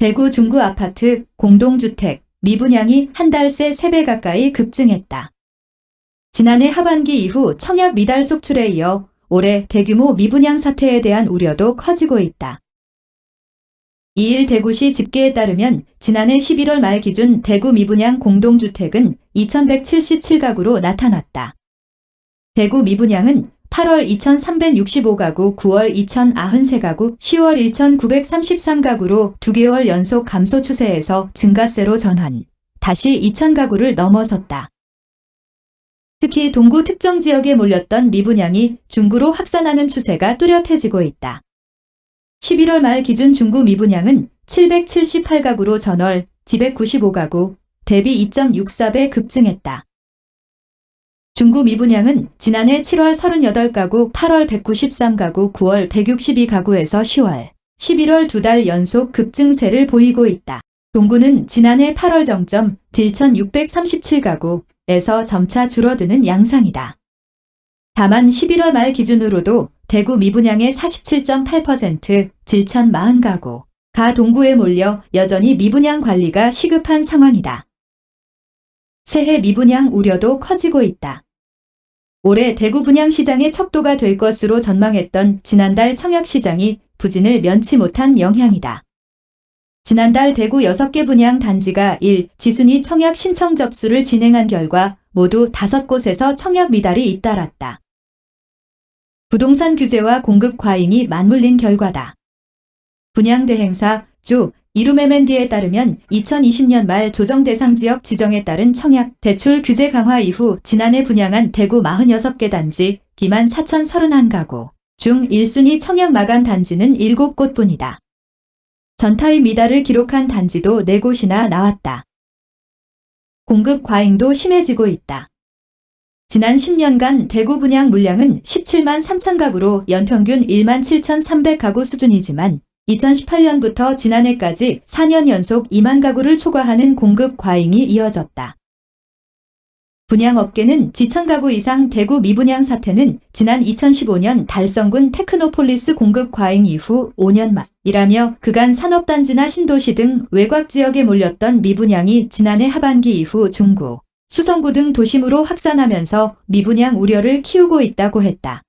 대구 중구 아파트, 공동주택, 미분양이 한 달 새 3배 가까이 급증했다. 지난해 하반기 이후 청약 미달 속출에 이어 올해 대규모 미분양 사태에 대한 우려도 커지고 있다. 2일 대구시 집계에 따르면 지난해 11월 말 기준 대구 미분양 공동주택은 2177가구로 나타났다. 대구 미분양은 8월 2365가구, 9월 2093가구, 10월 1933가구로 2개월 연속 감소 추세에서 증가세로 전환, 다시 2000가구를 넘어섰다. 특히 동구 특정 지역에 몰렸던 미분양이 중구로 확산하는 추세가 뚜렷해지고 있다. 11월 말 기준 중구 미분양은 778가구로 전월, 295가구, 대비 2.64배 급증했다. 중구 미분양은 지난해 7월 38가구, 8월 193가구, 9월 162가구에서 10월, 11월 두 달 연속 급증세를 보이고 있다. 동구는 지난해 8월 정점 딜천 637가구에서 점차 줄어드는 양상이다. 다만 11월 말 기준으로도 대구 미분양의 47.8%, 질천 40가구, 가 동구에 몰려 여전히 미분양 관리가 시급한 상황이다. 새해 미분양 우려도 커지고 있다. 올해 대구 분양시장의 척도가 될 것으로 전망했던 지난달 청약시장이 부진을 면치 못한 영향이다. 지난달 대구 6개 분양 단지가 1. 지순이 청약 신청 접수를 진행한 결과 모두 5곳에서 청약 미달이 잇따랐다. 부동산 규제와 공급 과잉이 맞물린 결과다. 분양대행사 주 이루메멘디에 따르면 2020년 말 조정 대상 지역 지정에 따른 청약 대출 규제 강화 이후 지난해 분양한 대구 46개 단지 기만 4,031가구 중 1순위 청약 마감 단지는 7곳 뿐이다. 전타의 미달을 기록한 단지도 4곳이나 나왔다. 공급 과잉도 심해지고 있다. 지난 10년간 대구 분양 물량은 17만 3천 가구로 연평균 1만 7,300 가구 수준이지만 2018년부터 지난해까지 4년 연속 2만 가구를 초과하는 공급 과잉이 이어졌다. 분양업계는 2천 가구 이상 대구 미분양 사태는 지난 2015년 달성군 테크노폴리스 공급 과잉 이후 5년 만이라며 그간 산업단지나 신도시 등 외곽 지역에 몰렸던 미분양이 지난해 하반기 이후 중구, 수성구 등 도심으로 확산하면서 미분양 우려를 키우고 있다고 했다.